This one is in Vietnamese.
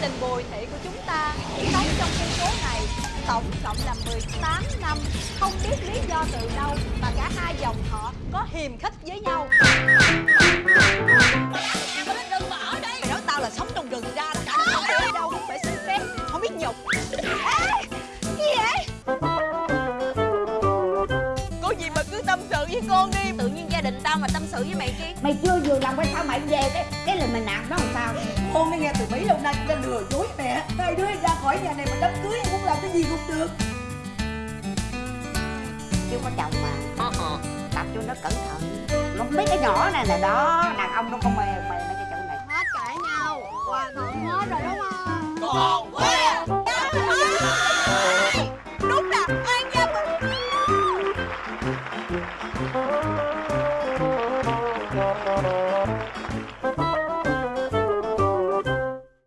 đình Bùi Thị của chúng ta sống trong khu phố này tổng cộng là 18 năm. Không biết lý do từ đâu mà cả hai dòng họ có hiềm khích với nhau. Đừng mà ở đây? Mày nói tao là sống trong rừng ra cả đứa ở đâu có gì mà cứ tâm sự với con đi. Tự nhiên gia đình tao mà tâm sự với mày chi mày chưa vừa lòng tại sao mày về cái cái lời mày nạt đó làm sao? Con đã nghe từ mấy lâu nay ta lừa dối mẹ. Hai đứa ra khỏi nhà này mà đám cưới em muốn làm cái gì cũng được. Chưa có chồng mà. Tập cho nó cẩn thận. Nó không biết cái nhỏ này là đó đàn ông nó không mè mè mấy cái chỗ này. Hết cãi nhau. Hòa thuận hết rồi đúng không? Con